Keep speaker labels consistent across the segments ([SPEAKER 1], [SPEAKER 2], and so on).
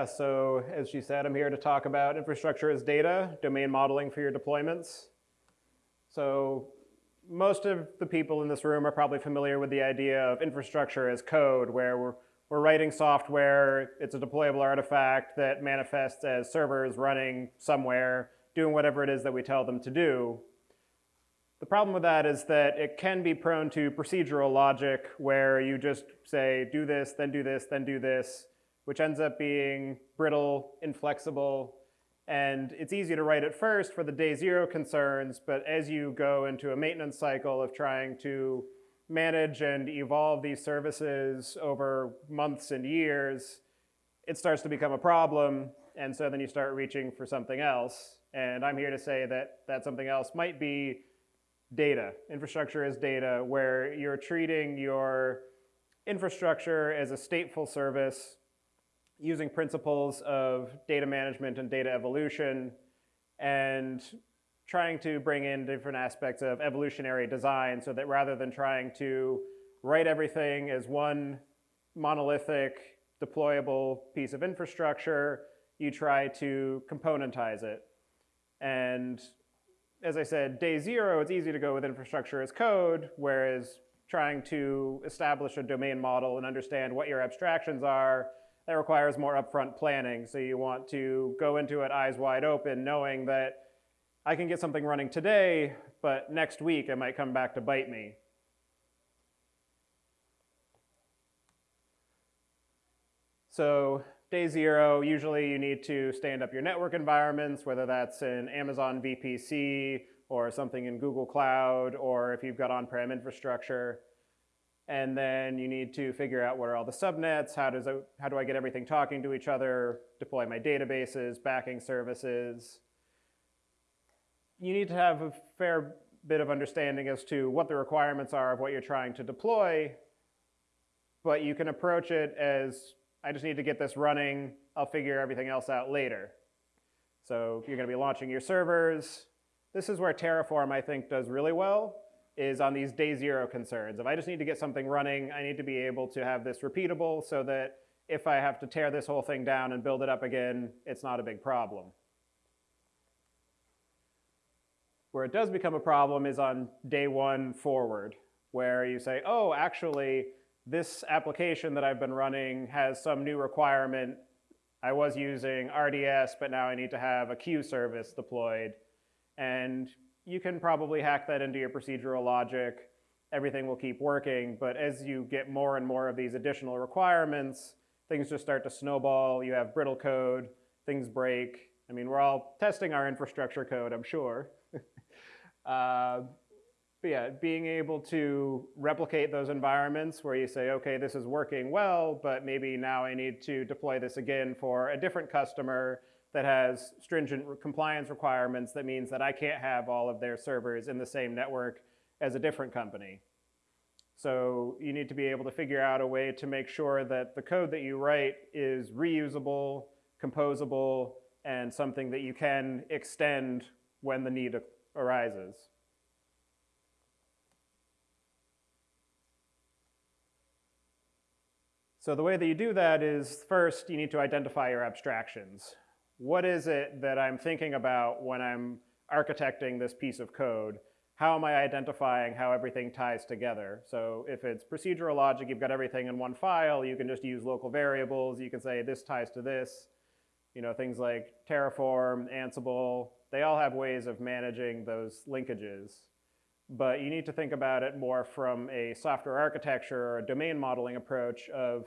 [SPEAKER 1] Yeah, so as she said, I'm here to talk about infrastructure as data, domain modeling for your deployments. So most of the people in this room are probably familiar with the idea of infrastructure as code, where we're, we're writing software, it's a deployable artifact that manifests as servers running somewhere, doing whatever it is that we tell them to do. The problem with that is that it can be prone to procedural logic where you just say, do this, then do this, then do this, which ends up being brittle, inflexible, and it's easy to write at first for the day zero concerns, but as you go into a maintenance cycle of trying to manage and evolve these services over months and years, it starts to become a problem, and so then you start reaching for something else. And I'm here to say that that something else might be data. Infrastructure is data, where you're treating your infrastructure as a stateful service using principles of data management and data evolution and trying to bring in different aspects of evolutionary design so that rather than trying to write everything as one monolithic deployable piece of infrastructure, you try to componentize it. And as I said, day zero, it's easy to go with infrastructure as code, whereas trying to establish a domain model and understand what your abstractions are, that requires more upfront planning. So you want to go into it eyes wide open, knowing that I can get something running today, but next week it might come back to bite me. So Day zero, usually you need to stand up your network environments, whether that's in Amazon VPC or something in Google Cloud, or if you've got on-prem infrastructure. And then you need to figure out what are all the subnets, how, does it, how do I get everything talking to each other, deploy my databases, backing services. You need to have a fair bit of understanding as to what the requirements are of what you're trying to deploy, but you can approach it as I just need to get this running. I'll figure everything else out later. So you're going to be launching your servers. This is where Terraform, I think, does really well, is on these day zero concerns. If I just need to get something running, I need to be able to have this repeatable so that if I have to tear this whole thing down and build it up again, it's not a big problem. Where it does become a problem is on day one forward, where you say, oh, actually, this application that I've been running has some new requirement. I was using RDS, but now I need to have a queue service deployed. And you can probably hack that into your procedural logic. Everything will keep working. But as you get more and more of these additional requirements, things just start to snowball. You have brittle code, things break. I mean, we're all testing our infrastructure code, I'm sure. uh, but yeah, being able to replicate those environments where you say, okay, this is working well, but maybe now I need to deploy this again for a different customer that has stringent compliance requirements that means that I can't have all of their servers in the same network as a different company. So you need to be able to figure out a way to make sure that the code that you write is reusable, composable, and something that you can extend when the need arises. So the way that you do that is first you need to identify your abstractions. What is it that I'm thinking about when I'm architecting this piece of code? How am I identifying how everything ties together? So if it's procedural logic, you've got everything in one file, you can just use local variables. You can say this ties to this. You know, things like Terraform, Ansible, they all have ways of managing those linkages but you need to think about it more from a software architecture or a domain modeling approach of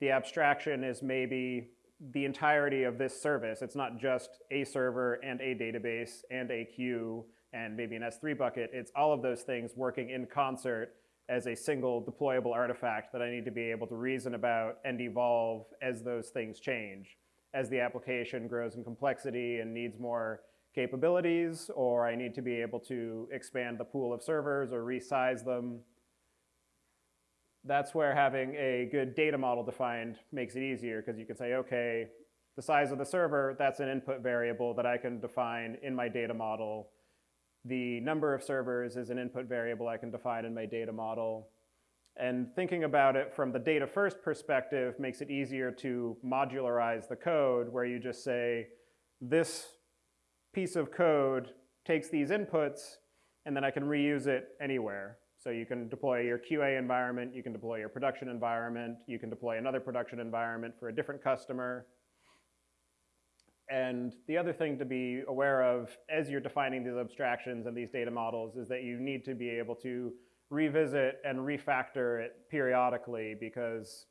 [SPEAKER 1] the abstraction is maybe the entirety of this service. It's not just a server and a database and a queue and maybe an S3 bucket. It's all of those things working in concert as a single deployable artifact that I need to be able to reason about and evolve as those things change. As the application grows in complexity and needs more capabilities, or I need to be able to expand the pool of servers or resize them. That's where having a good data model defined makes it easier because you can say, okay, the size of the server, that's an input variable that I can define in my data model. The number of servers is an input variable I can define in my data model. And thinking about it from the data first perspective makes it easier to modularize the code where you just say, this piece of code takes these inputs and then I can reuse it anywhere. So you can deploy your QA environment, you can deploy your production environment, you can deploy another production environment for a different customer. And the other thing to be aware of as you're defining these abstractions and these data models is that you need to be able to revisit and refactor it periodically because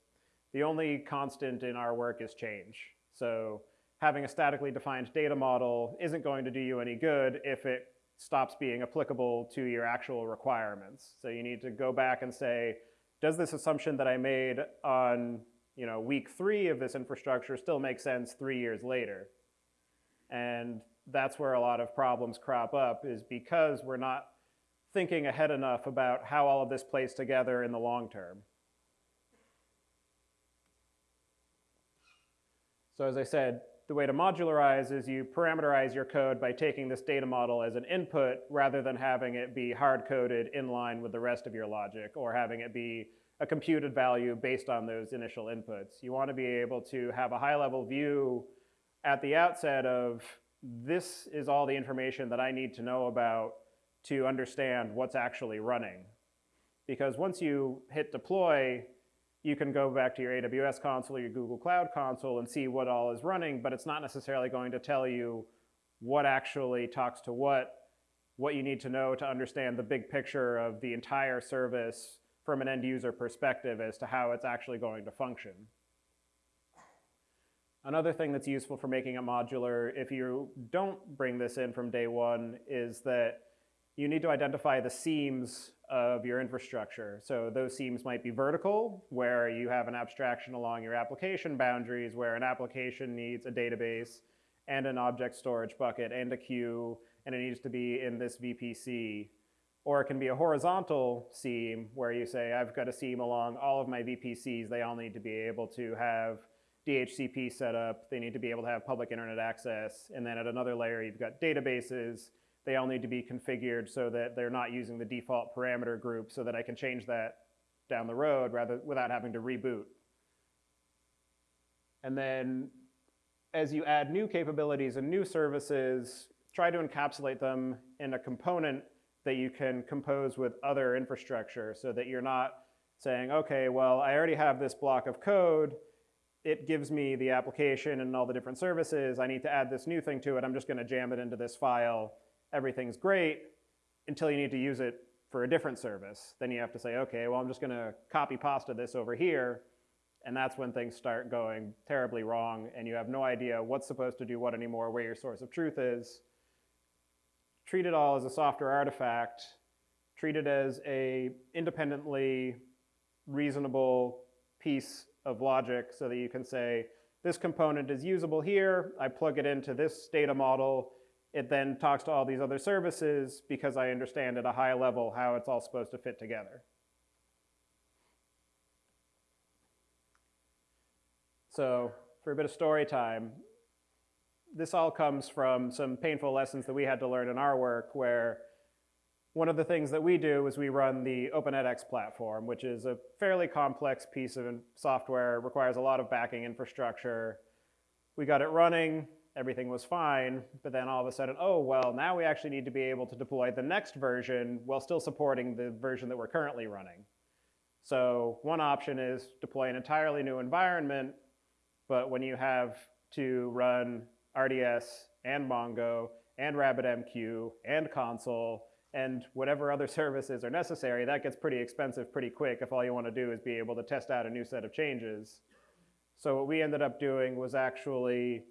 [SPEAKER 1] the only constant in our work is change. So having a statically defined data model isn't going to do you any good if it stops being applicable to your actual requirements. So you need to go back and say, does this assumption that I made on you know, week three of this infrastructure still make sense three years later? And that's where a lot of problems crop up is because we're not thinking ahead enough about how all of this plays together in the long term. So as I said, the way to modularize is you parameterize your code by taking this data model as an input rather than having it be hard-coded in line with the rest of your logic or having it be a computed value based on those initial inputs. You want to be able to have a high-level view at the outset of this is all the information that I need to know about to understand what's actually running. Because once you hit deploy, you can go back to your AWS console or your Google Cloud console and see what all is running, but it's not necessarily going to tell you what actually talks to what, what you need to know to understand the big picture of the entire service from an end user perspective as to how it's actually going to function. Another thing that's useful for making it modular, if you don't bring this in from day one, is that you need to identify the seams of your infrastructure. So those seams might be vertical, where you have an abstraction along your application boundaries, where an application needs a database and an object storage bucket and a queue, and it needs to be in this VPC. Or it can be a horizontal seam, where you say, I've got a seam along all of my VPCs. They all need to be able to have DHCP set up. They need to be able to have public internet access. And then at another layer, you've got databases they all need to be configured so that they're not using the default parameter group so that I can change that down the road rather without having to reboot. And then as you add new capabilities and new services, try to encapsulate them in a component that you can compose with other infrastructure so that you're not saying, okay, well, I already have this block of code. It gives me the application and all the different services. I need to add this new thing to it. I'm just going to jam it into this file everything's great until you need to use it for a different service. Then you have to say, okay, well, I'm just gonna copy pasta this over here. And that's when things start going terribly wrong and you have no idea what's supposed to do what anymore, where your source of truth is. Treat it all as a software artifact. Treat it as a independently reasonable piece of logic so that you can say, this component is usable here, I plug it into this data model, it then talks to all these other services because I understand at a high level how it's all supposed to fit together. So for a bit of story time, this all comes from some painful lessons that we had to learn in our work where one of the things that we do is we run the OpenEdX platform, which is a fairly complex piece of software, requires a lot of backing infrastructure. We got it running, everything was fine, but then all of a sudden, oh, well, now we actually need to be able to deploy the next version while still supporting the version that we're currently running. So one option is deploy an entirely new environment, but when you have to run RDS and Mongo and RabbitMQ and Consul and whatever other services are necessary, that gets pretty expensive pretty quick if all you want to do is be able to test out a new set of changes. So what we ended up doing was actually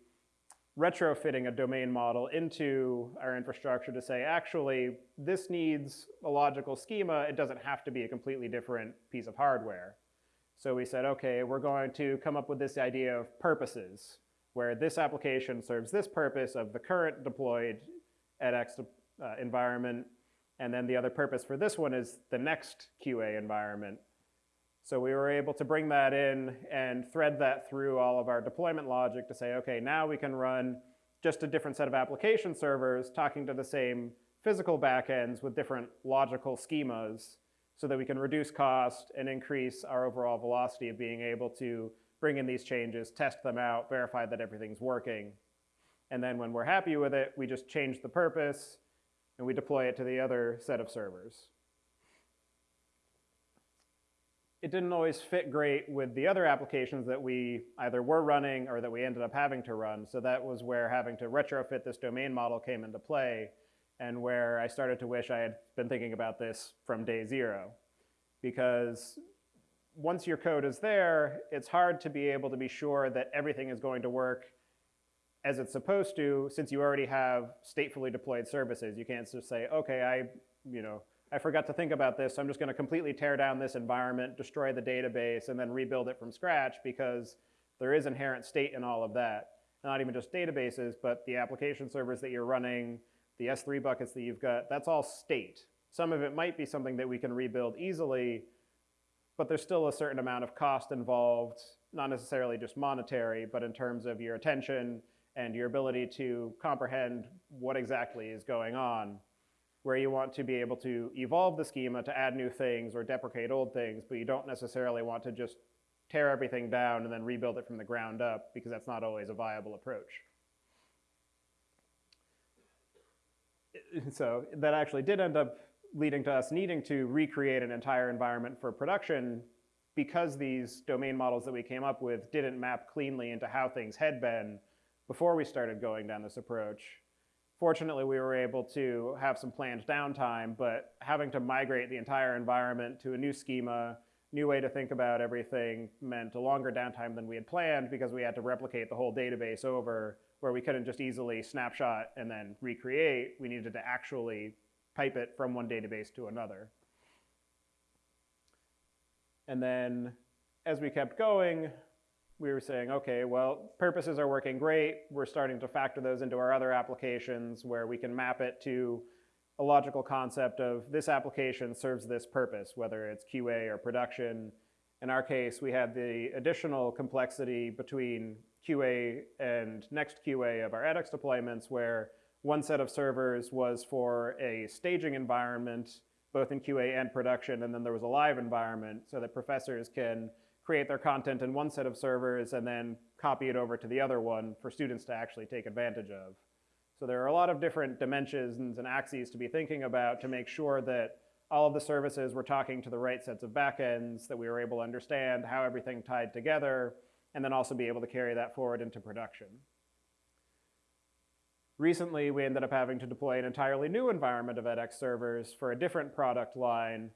[SPEAKER 1] retrofitting a domain model into our infrastructure to say, actually, this needs a logical schema. It doesn't have to be a completely different piece of hardware. So we said, okay, we're going to come up with this idea of purposes, where this application serves this purpose of the current deployed edX uh, environment, and then the other purpose for this one is the next QA environment. So we were able to bring that in and thread that through all of our deployment logic to say, okay, now we can run just a different set of application servers talking to the same physical backends with different logical schemas so that we can reduce cost and increase our overall velocity of being able to bring in these changes, test them out, verify that everything's working. And then when we're happy with it, we just change the purpose and we deploy it to the other set of servers. It didn't always fit great with the other applications that we either were running or that we ended up having to run. So that was where having to retrofit this domain model came into play and where I started to wish I had been thinking about this from day zero. Because once your code is there, it's hard to be able to be sure that everything is going to work as it's supposed to, since you already have statefully deployed services. You can't just say, okay, I, you know, I forgot to think about this, so I'm just gonna completely tear down this environment, destroy the database, and then rebuild it from scratch because there is inherent state in all of that. Not even just databases, but the application servers that you're running, the S3 buckets that you've got, that's all state. Some of it might be something that we can rebuild easily, but there's still a certain amount of cost involved, not necessarily just monetary, but in terms of your attention and your ability to comprehend what exactly is going on, where you want to be able to evolve the schema to add new things or deprecate old things, but you don't necessarily want to just tear everything down and then rebuild it from the ground up because that's not always a viable approach. So that actually did end up leading to us needing to recreate an entire environment for production because these domain models that we came up with didn't map cleanly into how things had been before we started going down this approach. Fortunately, we were able to have some planned downtime, but having to migrate the entire environment to a new schema, new way to think about everything meant a longer downtime than we had planned because we had to replicate the whole database over where we couldn't just easily snapshot and then recreate. We needed to actually pipe it from one database to another. And then as we kept going, we were saying, okay, well, purposes are working great. We're starting to factor those into our other applications where we can map it to a logical concept of this application serves this purpose, whether it's QA or production. In our case, we had the additional complexity between QA and next QA of our edX deployments where one set of servers was for a staging environment, both in QA and production, and then there was a live environment so that professors can create their content in one set of servers and then copy it over to the other one for students to actually take advantage of. So there are a lot of different dimensions and axes to be thinking about to make sure that all of the services were talking to the right sets of backends, that we were able to understand how everything tied together, and then also be able to carry that forward into production. Recently, we ended up having to deploy an entirely new environment of edX servers for a different product line.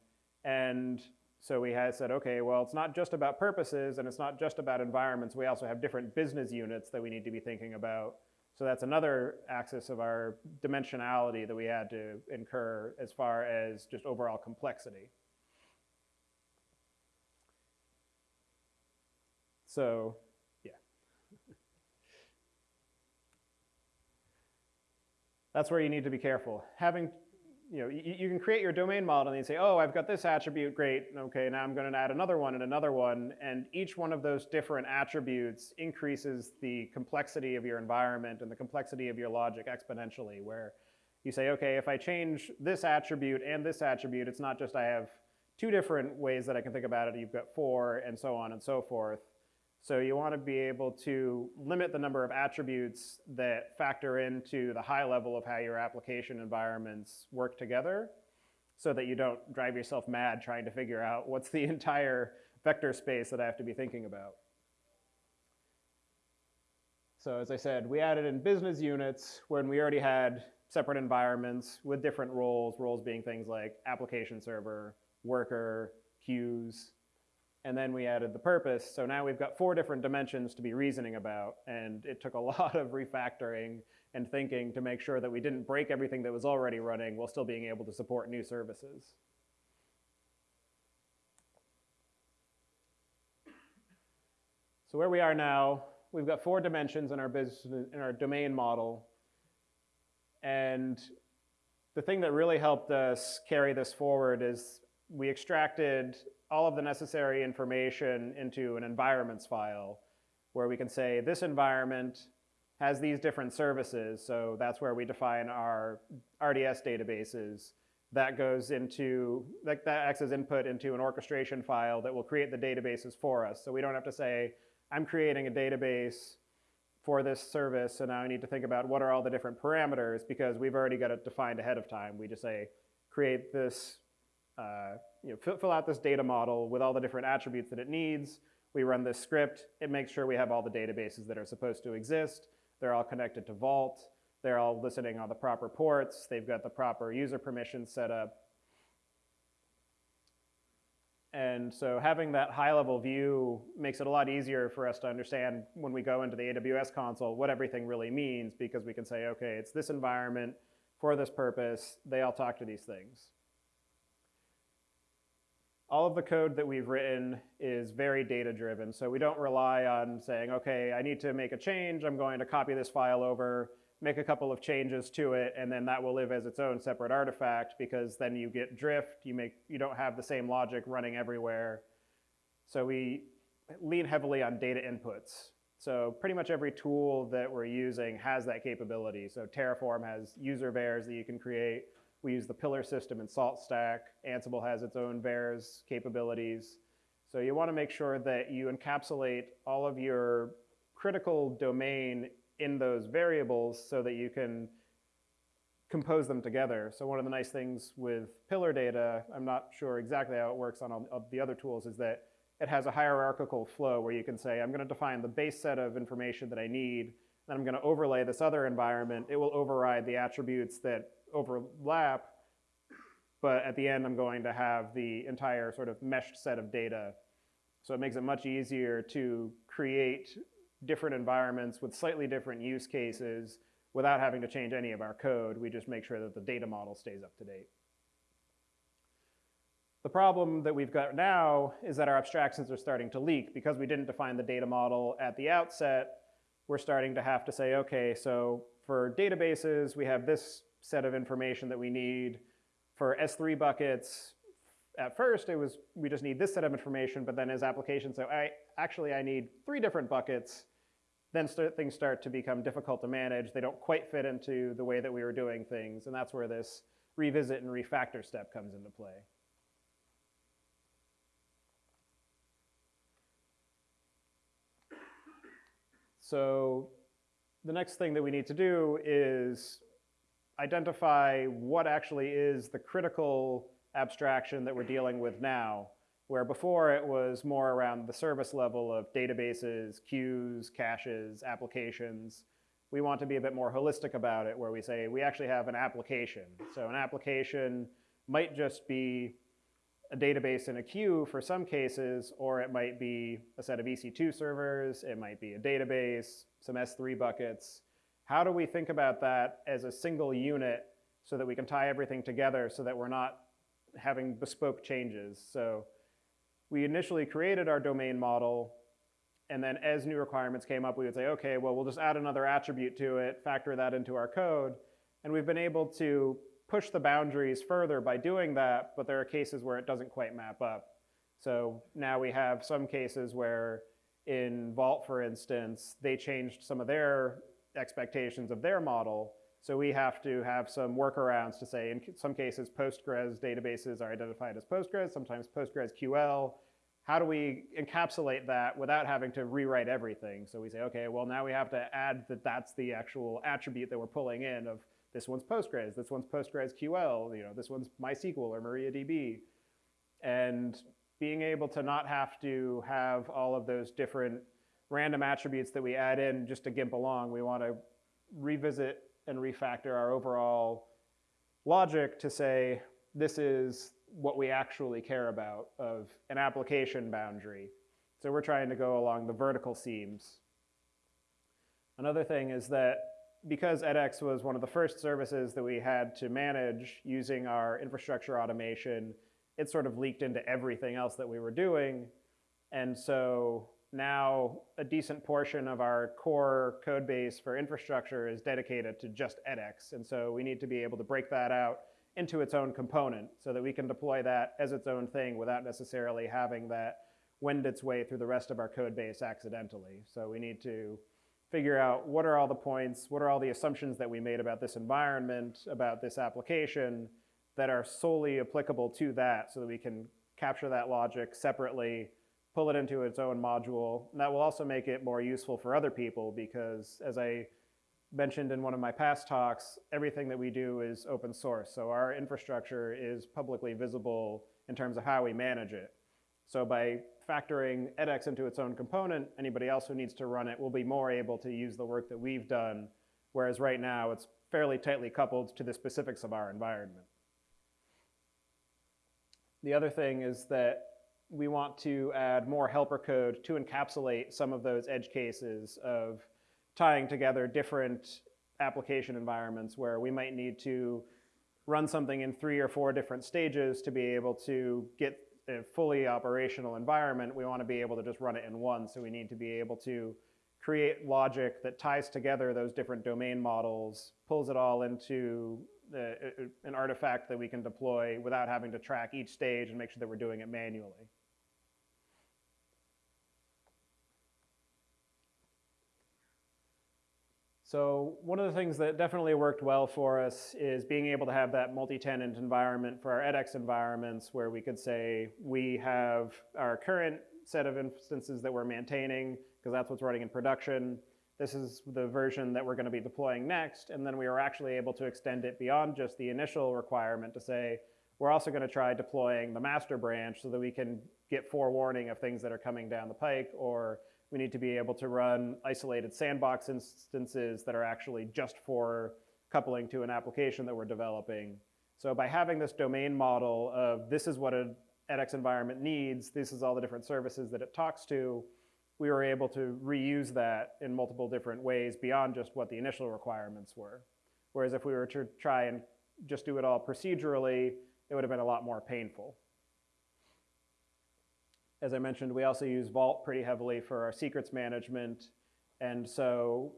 [SPEAKER 1] And so we had said, okay, well, it's not just about purposes and it's not just about environments. We also have different business units that we need to be thinking about. So that's another axis of our dimensionality that we had to incur as far as just overall complexity. So yeah. that's where you need to be careful. Having, you know, you, you, can create your domain model and you say, oh, I've got this attribute, great, okay, now I'm gonna add another one and another one, and each one of those different attributes increases the complexity of your environment and the complexity of your logic exponentially, where you say, okay, if I change this attribute and this attribute, it's not just I have two different ways that I can think about it, you've got four, and so on and so forth. So you want to be able to limit the number of attributes that factor into the high level of how your application environments work together so that you don't drive yourself mad trying to figure out what's the entire vector space that I have to be thinking about. So as I said, we added in business units when we already had separate environments with different roles, roles being things like application server, worker, queues, and then we added the purpose. So now we've got four different dimensions to be reasoning about, and it took a lot of refactoring and thinking to make sure that we didn't break everything that was already running while still being able to support new services. So where we are now, we've got four dimensions in our business in our domain model. And the thing that really helped us carry this forward is we extracted all of the necessary information into an environments file where we can say this environment has these different services. So that's where we define our RDS databases. that goes into, that, that acts as input into an orchestration file that will create the databases for us. So we don't have to say, I'm creating a database for this service, so now I need to think about what are all the different parameters because we've already got it defined ahead of time. We just say, create this, uh, you know, fill, fill out this data model with all the different attributes that it needs. We run this script. It makes sure we have all the databases that are supposed to exist. They're all connected to Vault. They're all listening on the proper ports. They've got the proper user permissions set up. And so having that high-level view makes it a lot easier for us to understand when we go into the AWS console what everything really means because we can say, okay, it's this environment for this purpose. They all talk to these things. All of the code that we've written is very data-driven. So we don't rely on saying, okay, I need to make a change. I'm going to copy this file over make a couple of changes to it, and then that will live as its own separate artifact because then you get drift, you, make, you don't have the same logic running everywhere. So we lean heavily on data inputs. So pretty much every tool that we're using has that capability. So Terraform has user vars that you can create. We use the pillar system in SaltStack. Ansible has its own vars capabilities. So you want to make sure that you encapsulate all of your critical domain in those variables so that you can compose them together. So one of the nice things with pillar data, I'm not sure exactly how it works on all of the other tools, is that it has a hierarchical flow where you can say, I'm going to define the base set of information that I need, then I'm going to overlay this other environment. It will override the attributes that overlap, but at the end, I'm going to have the entire sort of meshed set of data. So it makes it much easier to create different environments with slightly different use cases without having to change any of our code. We just make sure that the data model stays up to date. The problem that we've got now is that our abstractions are starting to leak. Because we didn't define the data model at the outset, we're starting to have to say, okay, so for databases, we have this set of information that we need. For S3 buckets, at first it was, we just need this set of information, but then as applications say, I, actually I need three different buckets, then start, things start to become difficult to manage. They don't quite fit into the way that we were doing things, and that's where this revisit and refactor step comes into play. So the next thing that we need to do is identify what actually is the critical abstraction that we're dealing with now, where before it was more around the service level of databases, queues, caches, applications. We want to be a bit more holistic about it, where we say we actually have an application. So an application might just be a database in a queue for some cases, or it might be a set of EC2 servers, it might be a database, some S3 buckets. How do we think about that as a single unit so that we can tie everything together so that we're not having bespoke changes. So we initially created our domain model, and then as new requirements came up, we would say, okay, well, we'll just add another attribute to it, factor that into our code, and we've been able to push the boundaries further by doing that, but there are cases where it doesn't quite map up. So now we have some cases where in Vault, for instance, they changed some of their expectations of their model, so we have to have some workarounds to say, in some cases, Postgres databases are identified as Postgres, sometimes PostgreSQL. How do we encapsulate that without having to rewrite everything? So we say, okay, well, now we have to add that that's the actual attribute that we're pulling in of this one's Postgres, this one's PostgreSQL, you know, this one's MySQL or MariaDB. And being able to not have to have all of those different random attributes that we add in just to gimp along, we want to revisit and refactor our overall logic to say this is what we actually care about of an application boundary. So we're trying to go along the vertical seams. Another thing is that because edX was one of the first services that we had to manage using our infrastructure automation, it sort of leaked into everything else that we were doing. And so now a decent portion of our core code base for infrastructure is dedicated to just edX. And so we need to be able to break that out into its own component so that we can deploy that as its own thing without necessarily having that wend its way through the rest of our code base accidentally. So we need to figure out what are all the points, what are all the assumptions that we made about this environment, about this application, that are solely applicable to that so that we can capture that logic separately, pull it into its own module. And that will also make it more useful for other people because as I mentioned in one of my past talks, everything that we do is open source. So our infrastructure is publicly visible in terms of how we manage it. So by factoring edX into its own component, anybody else who needs to run it will be more able to use the work that we've done, whereas right now it's fairly tightly coupled to the specifics of our environment. The other thing is that we want to add more helper code to encapsulate some of those edge cases of tying together different application environments where we might need to run something in three or four different stages to be able to get a fully operational environment. We want to be able to just run it in one. So we need to be able to create logic that ties together those different domain models, pulls it all into the, an artifact that we can deploy without having to track each stage and make sure that we're doing it manually. So one of the things that definitely worked well for us is being able to have that multi-tenant environment for our edX environments where we could say we have our current set of instances that we're maintaining because that's what's running in production. This is the version that we're going to be deploying next. And then we were actually able to extend it beyond just the initial requirement to say, we're also going to try deploying the master branch so that we can get forewarning of things that are coming down the pike or we need to be able to run isolated sandbox instances that are actually just for coupling to an application that we're developing. So by having this domain model of this is what an edX environment needs, this is all the different services that it talks to, we were able to reuse that in multiple different ways beyond just what the initial requirements were. Whereas if we were to try and just do it all procedurally, it would have been a lot more painful. As I mentioned, we also use Vault pretty heavily for our secrets management. And so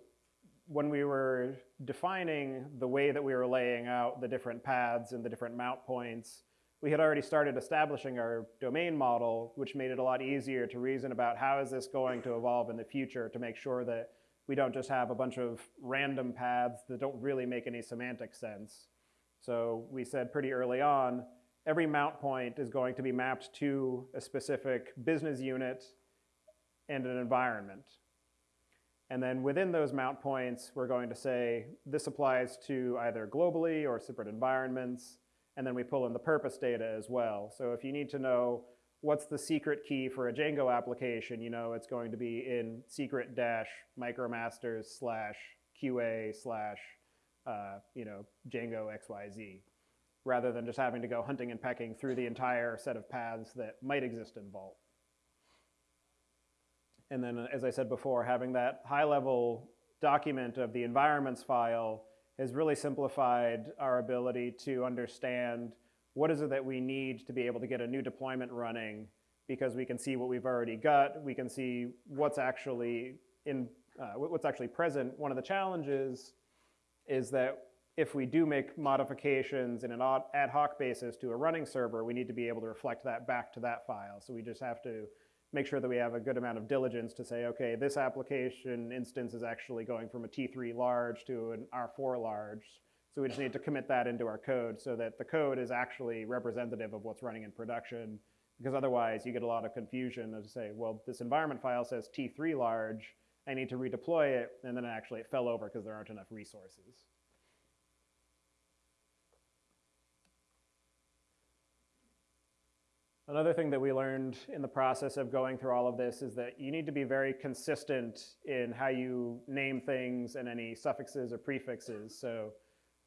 [SPEAKER 1] when we were defining the way that we were laying out the different paths and the different mount points, we had already started establishing our domain model, which made it a lot easier to reason about how is this going to evolve in the future to make sure that we don't just have a bunch of random paths that don't really make any semantic sense. So we said pretty early on, every mount point is going to be mapped to a specific business unit and an environment. And then within those mount points, we're going to say this applies to either globally or separate environments. And then we pull in the purpose data as well. So if you need to know what's the secret key for a Django application, you know it's going to be in secret dash micromasters slash QA slash uh, you know Django XYZ rather than just having to go hunting and pecking through the entire set of paths that might exist in Vault. And then, as I said before, having that high-level document of the environments file has really simplified our ability to understand what is it that we need to be able to get a new deployment running because we can see what we've already got, we can see what's actually in uh, what's actually present. One of the challenges is that if we do make modifications in an ad hoc basis to a running server, we need to be able to reflect that back to that file. So we just have to make sure that we have a good amount of diligence to say, okay, this application instance is actually going from a T3 large to an R4 large. So we just need to commit that into our code so that the code is actually representative of what's running in production. Because otherwise you get a lot of confusion to say, well, this environment file says T3 large, I need to redeploy it, and then actually it fell over because there aren't enough resources. Another thing that we learned in the process of going through all of this is that you need to be very consistent in how you name things and any suffixes or prefixes. So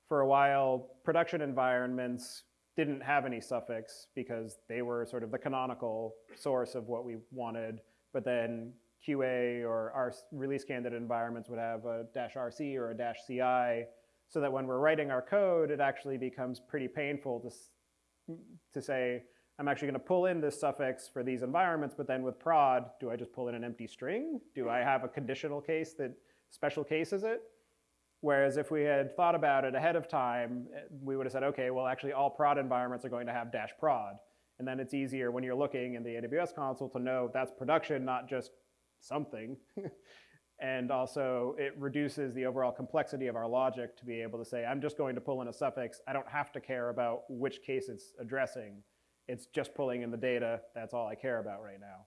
[SPEAKER 1] for a while, production environments didn't have any suffix because they were sort of the canonical source of what we wanted. But then QA or our release candidate environments would have a dash RC or a dash CI so that when we're writing our code, it actually becomes pretty painful to, to say, I'm actually going to pull in this suffix for these environments, but then with prod, do I just pull in an empty string? Do I have a conditional case that special cases it? Whereas if we had thought about it ahead of time, eh, we would have said, okay, well, actually all prod environments are going to have dash prod. And then it's easier when you're looking in the AWS console to know that's production, not just something. And also, it reduces the overall complexity of our logic to be able to say, I'm just going to pull in a suffix. I don't have to care about which case it's addressing. It's just pulling in the data. That's all I care about right now.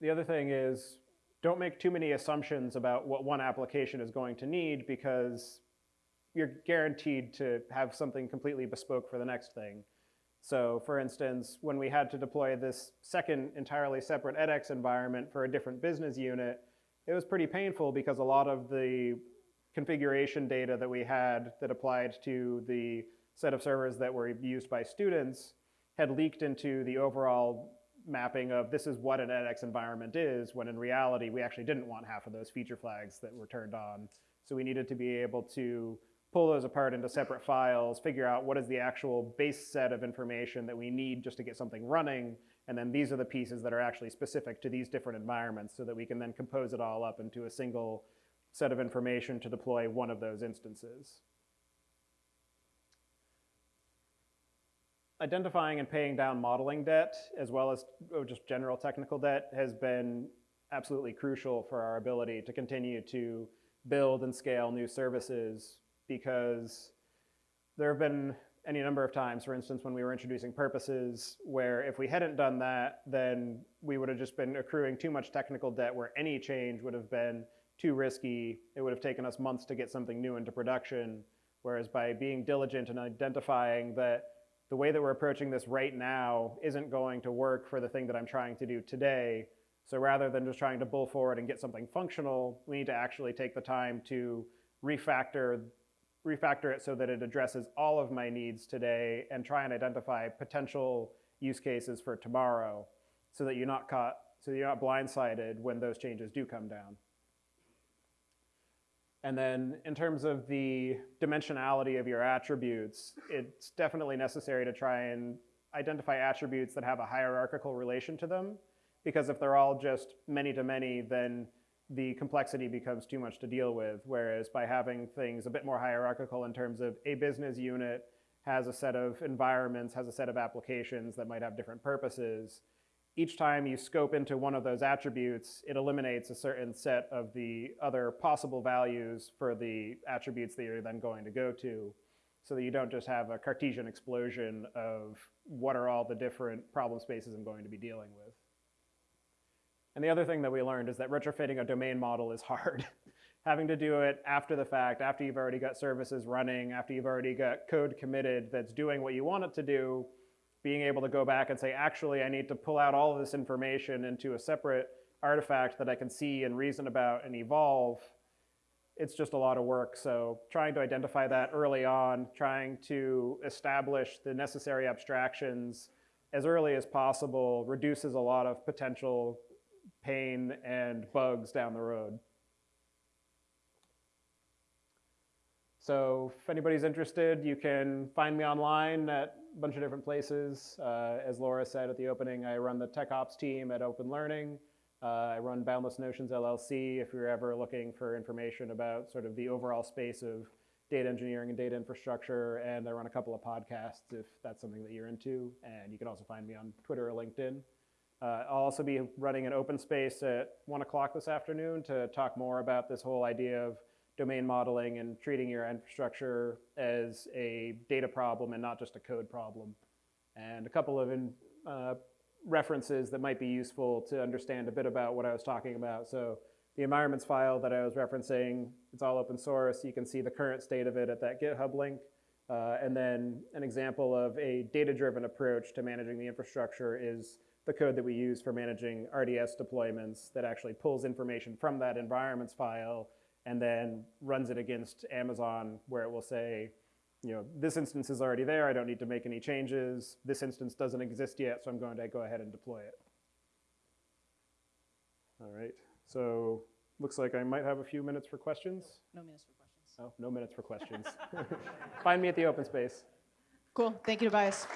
[SPEAKER 1] The other thing is, don't make too many assumptions about what one application is going to need because you're guaranteed to have something completely bespoke for the next thing. So for instance, when we had to deploy this second entirely separate edX environment for a different business unit, it was pretty painful because a lot of the configuration data that we had that applied to the set of servers that were used by students had leaked into the overall mapping of this is what an edX environment is, when in reality, we actually didn't want half of those feature flags that were turned on. So we needed to be able to pull those apart into separate files, figure out what is the actual base set of information that we need just to get something running, and then these are the pieces that are actually specific to these different environments so that we can then compose it all up into a single set of information to deploy one of those instances. Identifying and paying down modeling debt, as well as oh, just general technical debt, has been absolutely crucial for our ability to continue to build and scale new services because there have been any number of times, for instance, when we were introducing purposes, where if we hadn't done that, then we would have just been accruing too much technical debt where any change would have been too risky. It would have taken us months to get something new into production. Whereas by being diligent and identifying that the way that we're approaching this right now isn't going to work for the thing that I'm trying to do today. So rather than just trying to bull forward and get something functional, we need to actually take the time to refactor, refactor it so that it addresses all of my needs today and try and identify potential use cases for tomorrow so that you're not caught, so you're not blindsided when those changes do come down. And then in terms of the dimensionality of your attributes, it's definitely necessary to try and identify attributes that have a hierarchical relation to them. Because if they're all just many to many, then the complexity becomes too much to deal with. Whereas by having things a bit more hierarchical in terms of a business unit has a set of environments, has a set of applications that might have different purposes, each time you scope into one of those attributes, it eliminates a certain set of the other possible values for the attributes that you're then going to go to so that you don't just have a Cartesian explosion of what are all the different problem spaces I'm going to be dealing with. And the other thing that we learned is that retrofitting a domain model is hard. Having to do it after the fact, after you've already got services running, after you've already got code committed that's doing what you want it to do, being able to go back and say, actually, I need to pull out all of this information into a separate artifact that I can see and reason about and evolve, it's just a lot of work. So trying to identify that early on, trying to establish the necessary abstractions as early as possible reduces a lot of potential pain and bugs down the road. So if anybody's interested, you can find me online at bunch of different places. Uh, as Laura said at the opening, I run the tech ops team at Open Learning. Uh, I run Boundless Notions LLC if you're ever looking for information about sort of the overall space of data engineering and data infrastructure. And I run a couple of podcasts if that's something that you're into. And you can also find me on Twitter or LinkedIn. Uh, I'll also be running an open space at one o'clock this afternoon to talk more about this whole idea of domain modeling and treating your infrastructure as a data problem and not just a code problem. And a couple of in, uh, references that might be useful to understand a bit about what I was talking about. So the environments file that I was referencing, it's all open source. You can see the current state of it at that GitHub link. Uh, and then an example of a data-driven approach to managing the infrastructure is the code that we use for managing RDS deployments that actually pulls information from that environments file and then runs it against Amazon where it will say, you know, this instance is already there, I don't need to make any changes. This instance doesn't exist yet, so I'm going to go ahead and deploy it. All right, so looks like I might have a few minutes for questions.
[SPEAKER 2] No minutes for questions.
[SPEAKER 1] Oh, no minutes for questions. Find me at the open space.
[SPEAKER 2] Cool. Thank you, Tobias.